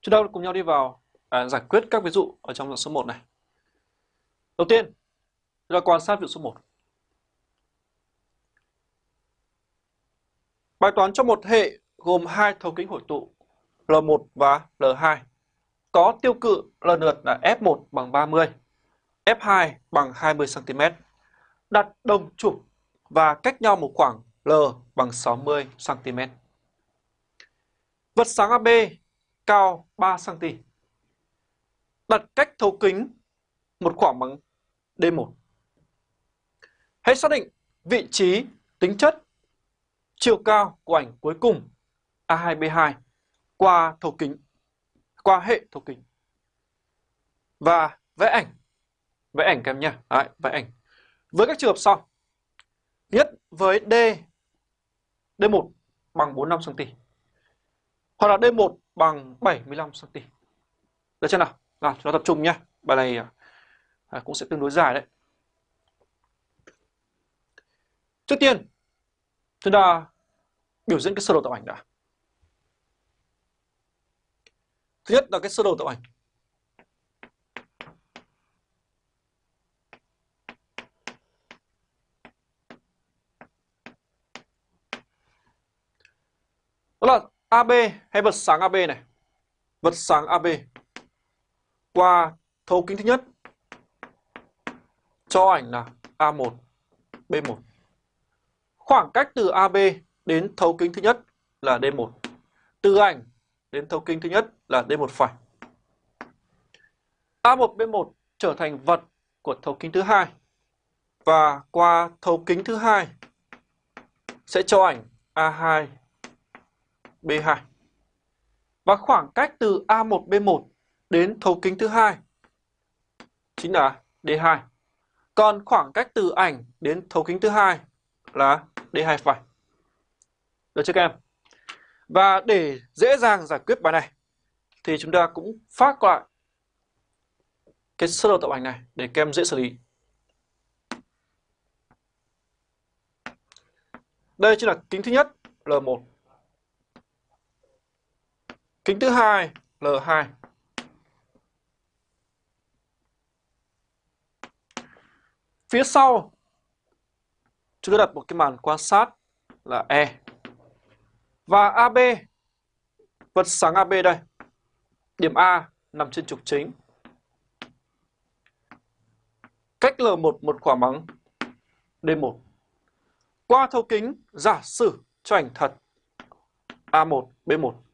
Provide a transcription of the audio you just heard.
Chúng ta cùng nhau đi vào à, giải quyết các ví dụ ở trong dạng số 1 này. Đầu tiên, chúng ta quan sát ví dụ số 1. Bài toán cho một hệ gồm hai thấu kính hội tụ L1 và L2 có tiêu cự lần lượt là F1 bằng 30, F2 bằng 20 cm. Đặt đồng trục và cách nhau một khoảng L bằng 60 cm. Vật sáng AB cao 3 cm. Đặt cách thấu kính một khoảng bằng D1. Hãy xác định vị trí, tính chất, chiều cao của ảnh cuối cùng A2B2 qua thấu kính, qua hệ thấu kính. Và vẽ ảnh, vẽ ảnh các em nhé, Đấy, vẽ ảnh. Với các trường hợp sau. Nhất với D, D1 bằng 45 cm. Hoặc là D1 bằng 75 cm. Được chưa nào? Nào, chúng ta tập trung nhé. Bài này à, à, cũng sẽ tương đối dài đấy. Trước tiên, chúng ta biểu diễn cái sơ đồ tạo ảnh đã. Thứ nhất là cái sơ đồ tạo ảnh. Đó là AB hay vật sáng AB này. Vật sáng AB qua thấu kính thứ nhất cho ảnh là A1, B1. Khoảng cách từ AB đến thấu kính thứ nhất là D1. Từ ảnh đến thấu kính thứ nhất là D1 phải. A1, B1 trở thành vật của thấu kính thứ hai và qua thấu kính thứ hai sẽ cho ảnh A2, B2. Và khoảng cách từ A1, B1 đến thấu kính thứ hai chính là D2. Còn khoảng cách từ ảnh đến thấu kính thứ hai là D2 phải. Được chưa các em? Và để dễ dàng giải quyết bài này thì chúng ta cũng phát lại cái sơ đồ tạo ảnh này để các em dễ xử lý. Đây chính là kính thứ nhất L1. Kính thứ hai L2. Phía sau chúng ta đặt một cái màn quan sát là E. Và AB, vật sáng AB đây. Điểm A nằm trên trục chính. Cách L1 một khoảng bằng D1. Qua thấu kính giả sử cho ảnh thật A1, B1